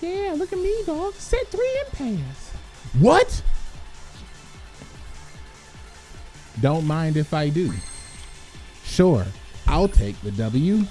Yeah, look at me, dog. Set three pass. What? Don't mind if I do. Sure, I'll take the W.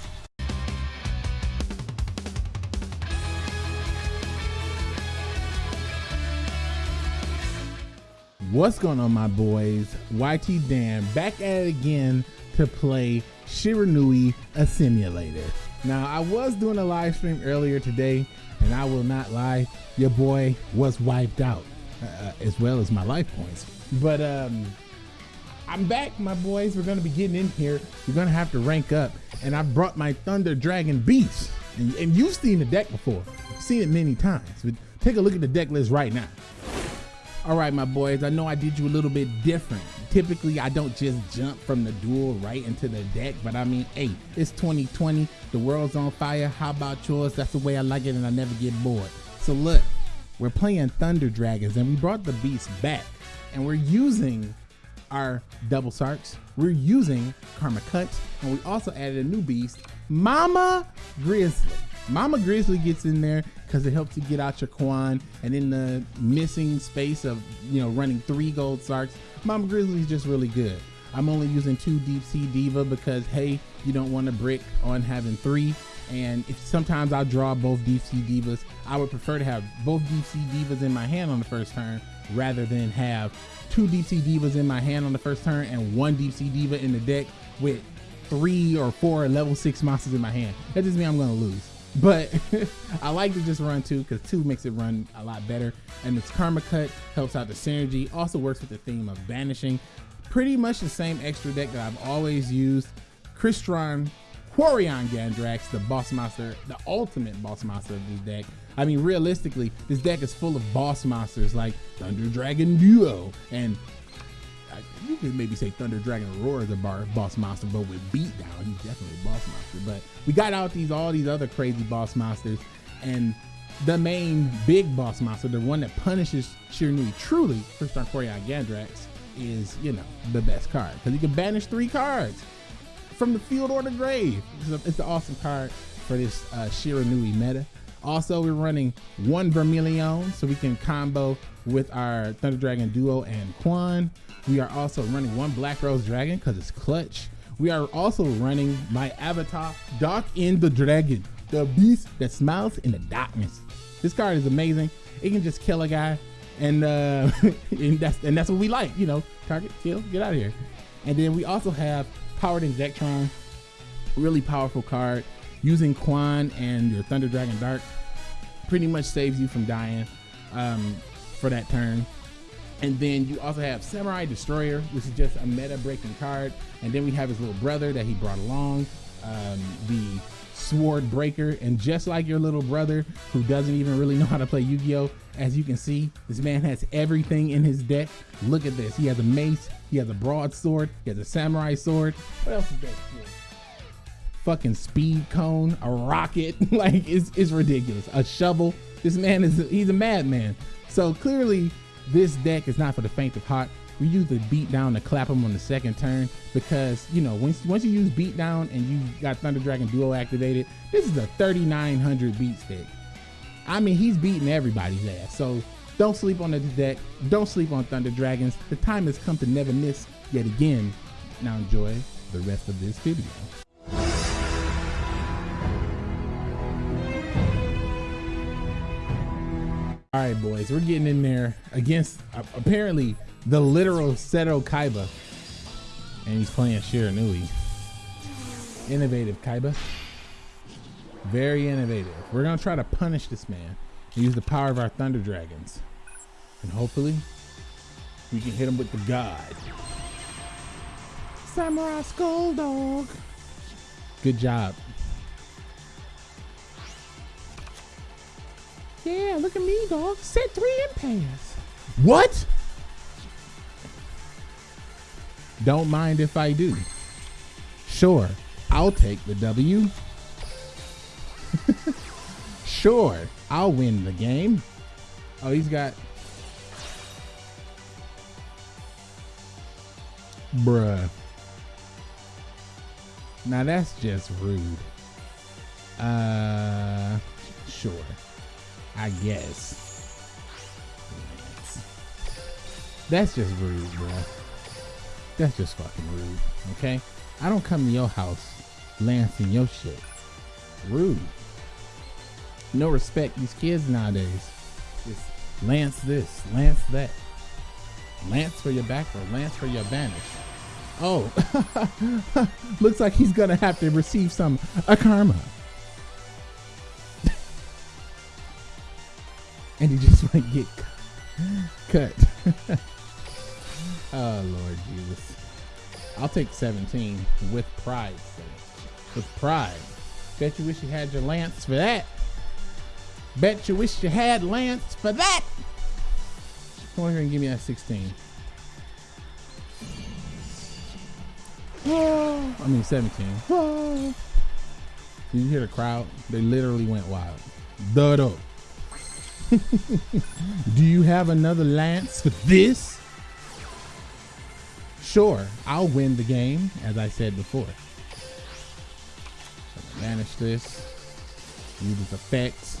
What's going on, my boys? YT Dan back at it again to play Shiranui, a simulator. Now, I was doing a live stream earlier today, and I will not lie, your boy was wiped out, uh, as well as my life points. But um, I'm back, my boys. We're gonna be getting in here. We're gonna have to rank up, and I brought my Thunder Dragon Beast. And, and you've seen the deck before. You've seen it many times. But take a look at the deck list right now. All right, my boys, I know I did you a little bit different. Typically, I don't just jump from the duel right into the deck, but I mean, hey, it's 2020, the world's on fire. How about yours? That's the way I like it, and I never get bored. So look, we're playing Thunder Dragons, and we brought the beast back, and we're using our double sarks. We're using Karma Cuts, and we also added a new beast, Mama Grizzly. Mama Grizzly gets in there because it helps you get out your Quan, and in the missing space of you know running three gold sarks, Mama Grizzly's just really good. I'm only using two Deep Sea Diva because hey, you don't want to brick on having three. And if sometimes I'll draw both Deep Sea Divas, I would prefer to have both Deep Sea Divas in my hand on the first turn rather than have two Deep Sea Divas in my hand on the first turn and one Deep Sea Diva in the deck with three or four level six monsters in my hand. That just means I'm gonna lose. But I like to just run two because two makes it run a lot better. And this Karma Cut helps out the synergy. Also works with the theme of banishing. Pretty much the same extra deck that I've always used. Crystron Quarion Gandrax, the boss monster, the ultimate boss monster of this deck. I mean, realistically, this deck is full of boss monsters like Thunder Dragon Duo and you could maybe say Thunder Dragon Roar is a bar, boss monster, but with beatdown, he's definitely a boss monster. But we got out these all these other crazy boss monsters, and the main big boss monster, the one that punishes Shiranui truly, First Crystron Quarion Gandrax, is you know the best card because he can banish three cards from the field or the grave. It's, a, it's an awesome card for this uh, Shiranui meta. Also, we're running one Vermilion so we can combo with our Thunder Dragon Duo and Quan. We are also running one Black Rose Dragon because it's clutch. We are also running my avatar, Dark in the Dragon, the beast that smiles in the darkness. This card is amazing. It can just kill a guy, and, uh, and that's and that's what we like. You know, target, kill, get out of here. And then we also have Powered Inzektron, really powerful card. Using Quan and your Thunder Dragon Dark pretty much saves you from dying um, for that turn. And then you also have Samurai Destroyer, which is just a meta breaking card. And then we have his little brother that he brought along, um, the Sword Breaker. And just like your little brother, who doesn't even really know how to play Yu Gi Oh!, as you can see, this man has everything in his deck. Look at this. He has a mace, he has a broadsword, he has a samurai sword. What else is that? Fucking speed cone, a rocket. like, it's, it's ridiculous. A shovel. This man is, he's a madman. So clearly, this deck is not for the faint of heart. We use the beat down to clap him on the second turn because you know once once you use beat down and you got Thunder Dragon Duo activated, this is a 3900 beat stick. I mean he's beating everybody's ass. So don't sleep on the deck. Don't sleep on Thunder Dragons. The time has come to never miss yet again. Now enjoy the rest of this video. Right, boys, we're getting in there against uh, apparently the literal Seto Kaiba. And he's playing Shiranui. Innovative Kaiba. Very innovative. We're going to try to punish this man and use the power of our Thunder Dragons. And hopefully, we can hit him with the God. Samurai Skull Dog. Good job. Yeah, look at me, dog. Set three pass. What? Don't mind if I do. Sure, I'll take the W. sure, I'll win the game. Oh, he's got. Bruh. Now that's just rude. Uh, sure. I guess. That's just rude, bro. That's just fucking rude. Okay? I don't come to your house lancing your shit. Rude. No respect. These kids nowadays. Just lance this, lance that. Lance for your back or lance for your banish. Oh, looks like he's gonna have to receive some a karma. And you just might get cut. oh Lord Jesus. I'll take 17 with pride. With pride. Bet you wish you had your lance for that. Bet you wish you had lance for that. Come on here and give me that 16. I mean 17. Did you hear the crowd? They literally went wild. Duh Do you have another lance for this? Sure, I'll win the game, as I said before. Banish this. Use its effects.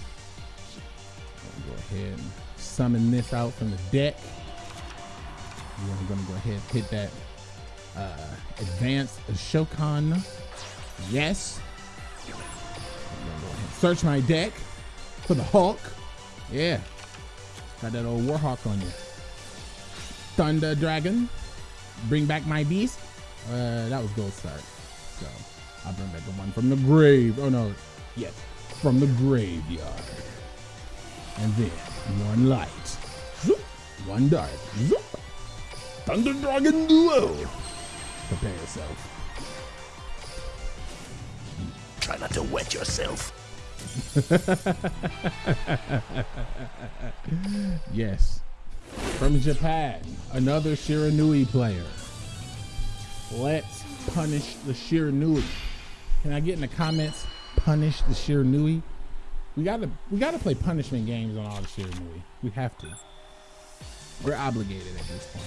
Go ahead and summon this out from the deck. I'm gonna go ahead and hit that uh, advanced Shokan. Yes. Search my deck for the Hulk. Yeah. Got that old Warhawk on you. Thunder Dragon. Bring back my beast. Uh, that was Gold Start. So I'll bring back the one from the grave. Oh no. Yes. From the graveyard. And then one light. Zoop. One dark. Zoop. Thunder Dragon Duo. Prepare yourself. Try not to wet yourself. yes. From Japan, another Shiranui player. Let's punish the Shiranui. Can I get in the comments, punish the Shiranui? We gotta we gotta play punishment games on all the Shiranui. We have to. We're obligated at this point.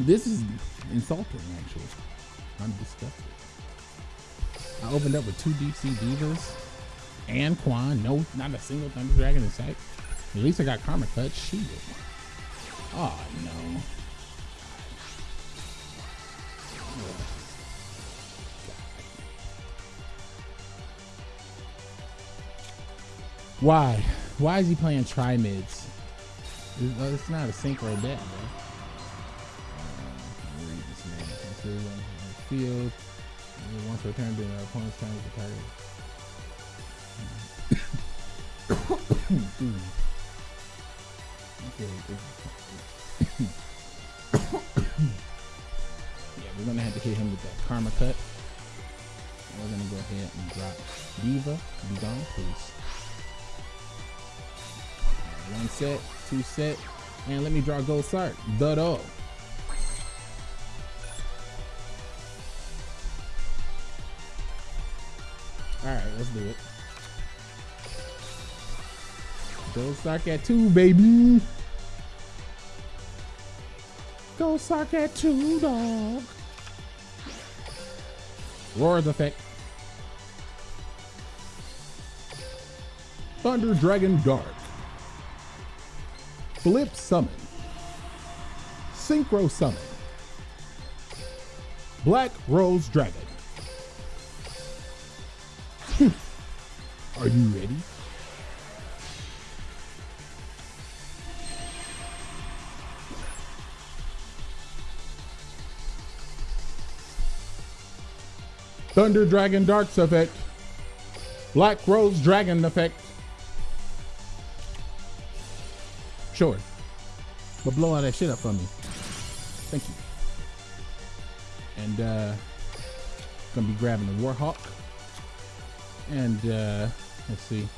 This is insulting, actually. I'm disgusted. I opened up with two Deep Sea Divas and Quan. No, not a single Thunder Dragon in sight. At least I got Karma Cut. Shit. Oh, no. Why? Why is he playing Triamids? It's, not a synchro deck, bro. Man. Field. Once returned to the opponent's turn with the target. yeah, we're gonna have to hit him with that karma cut. We're gonna go ahead and drop Diva. Be gone, please. One set, two set, and let me draw Gold Sart. Duh. Alright, let's do it. Go suck at two, baby. Go suck at two, dog. Roar's effect. Thunder Dragon Dark. Flip Summon. Synchro Summon. Black Rose Dragon. Are you ready? Thunder Dragon Darks effect. Black Rose Dragon effect. Sure. But blow all that shit up for me. Thank you. And uh gonna be grabbing the Warhawk. And uh let's see.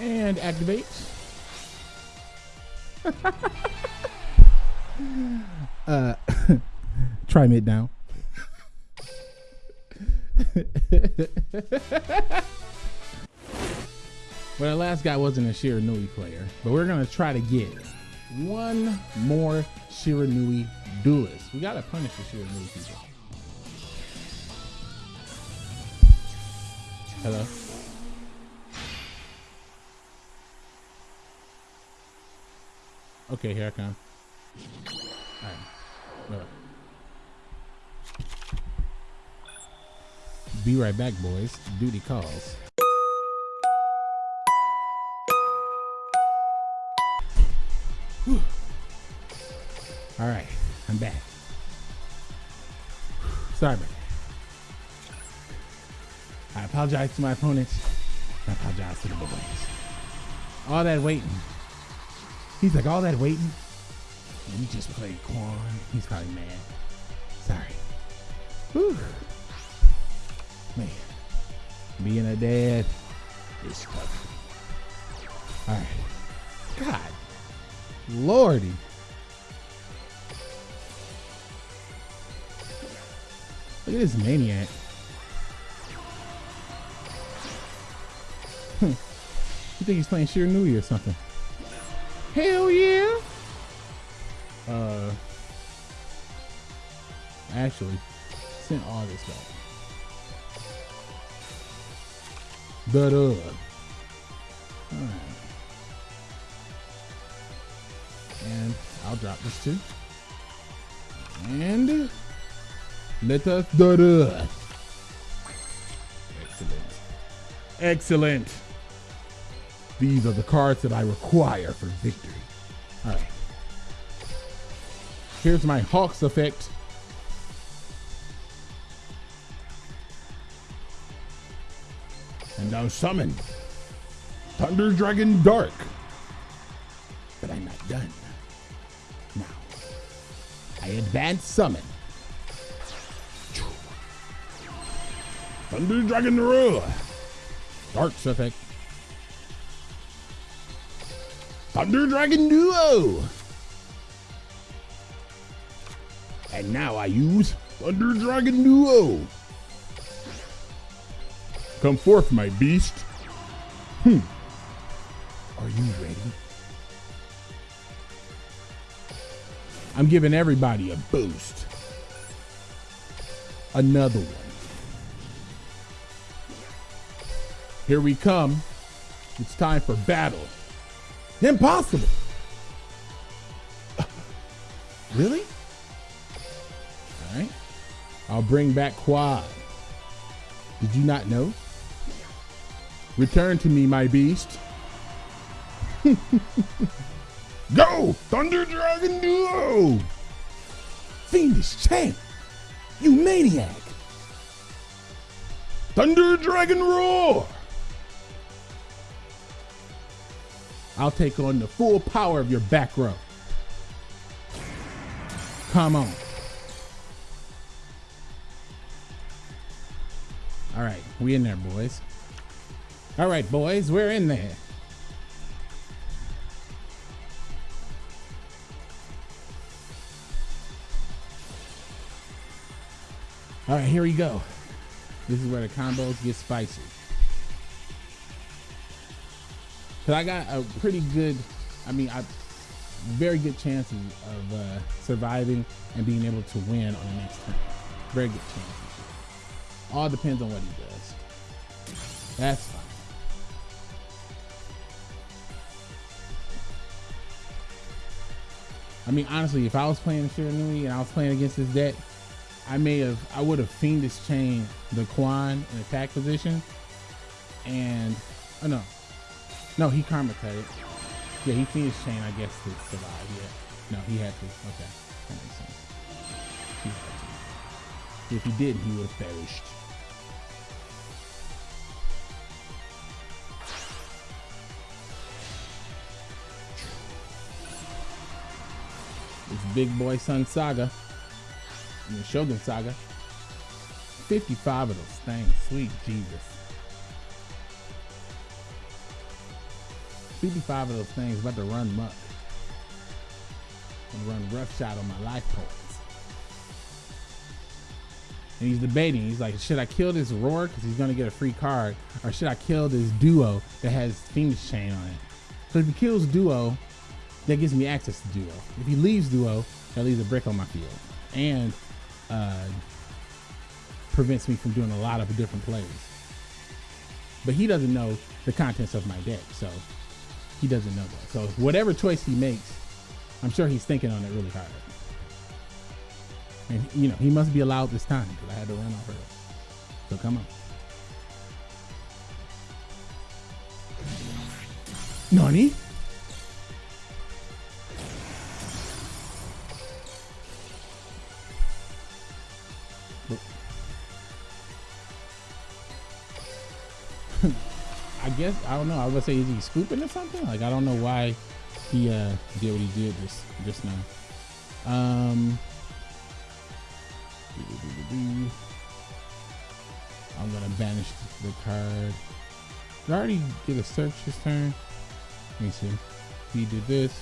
And activate. uh Triamid down. well, the last guy wasn't a Shiranui player, but we're gonna try to get one more Shiranui duelist. We gotta punish the Shiranui people. Hello? Okay, here I come. Alright. Alright. Be right back, boys. Duty calls. All right, I'm back. Sorry about that. Apologize to my opponents. I apologize to the boys. All that waiting. He's like, all that waiting. And just played Quan. He's probably mad. Sorry. Whew. Man, being a dad is tough. All right. God, lordy. Look at this maniac. Think he's playing Shiranui or something? Hell yeah. Uh, actually, send all this back. But uh, alright. And I'll drop this too. And let us do this. Excellent. Excellent. These are the cards that I require for victory. All right. Here's my Hawks effect. And now summon Thunder Dragon Dark. But I'm not done. Now, I advance summon Thunder Dragon Roar. Dark's effect. Thunder Dragon Duo. And now I use Thunder Dragon Duo. Come forth, my beast. Hmm. Are you ready? I'm giving everybody a boost. Another one. Here we come. It's time for battle. Impossible. really? All right. I'll bring back Quad. Did you not know? Return to me, my beast. Go! Thunder Dragon Duo! Fiendish champ! You maniac! Thunder Dragon Roar! I'll take on the full power of your back row. Come on. All right, we in there, boys. All right, boys, we're in there. All right, here we go. This is where the combos get spicy. Cause I got a pretty good, I mean, I very good chances of uh, surviving and being able to win on the next turn. Very good chances. All depends on what he does. That's fine. I mean, honestly, if I was playing Shiranui and I was playing against this deck, I may have, I would have Fiendish Chain the Quan in attack position. And, oh no, no, he karma cut it. Yeah, he Fiendish Chain, I guess, to survive. Yeah. No, he had to. Okay. That makes sense. He had to. If he didn't, he would have perished. This big boy Sun Saga. I mean, Shogun Saga. 55 of those things. Sweet Jesus. 55 of those things about to run muck. And run rough shot on my life points. And he's debating. He's like, should I kill this Roar because he's going to get a free card? Or should I kill this Duo that has Fiendish Chain on it? So if he kills Duo, that gives me access to duo. If he leaves duo, that leaves a brick on my field and uh, prevents me from doing a lot of different plays. But he doesn't know the contents of my deck, so he doesn't know that. So whatever choice he makes, I'm sure he's thinking on it really hard. And you know, he must be allowed this time because I had to run off. So come on. Nani? Guess I don't know. I was gonna say is he scooping or something? Like I don't know why he uh did what he did just just now. Um I'm gonna banish the card. Did I already get a search this turn? Let me see. He did this.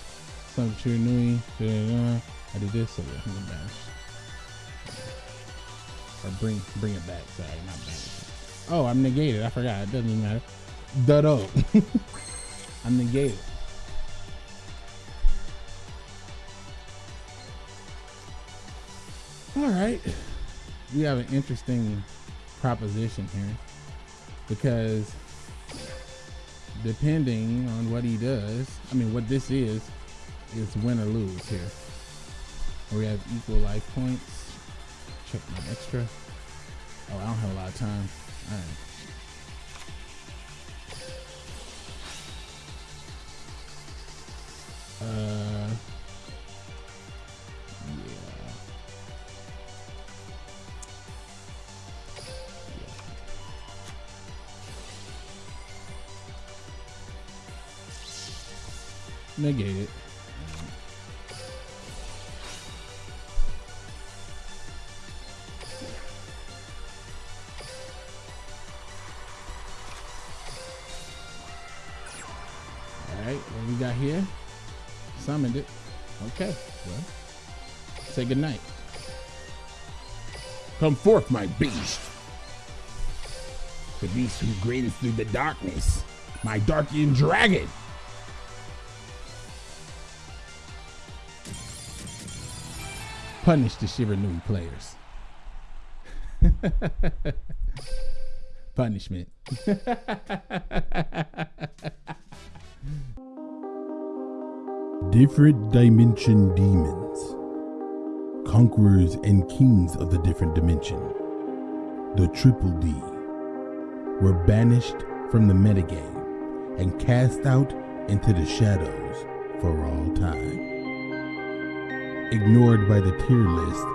Some da. I did this, so yeah, I'm gonna banish. Or bring bring it back. Sorry, not banish. Oh, I'm negated. I forgot. It doesn't even matter. Duh I'm negated. All right. We have an interesting proposition here because depending on what he does, I mean, what this is, is win or lose here. We have equal life points. Check my extra. Oh, I don't have a lot of time. All right. Uh. Negate it. Say goodnight. Come forth, my beast. The beast who grins through the darkness. My Darkian dragon. Punish the Shiranui players. Punishment. Different dimension demons, conquerors and kings of the different dimension, the Triple D, were banished from the metagame and cast out into the shadows for all time. Ignored by the tier list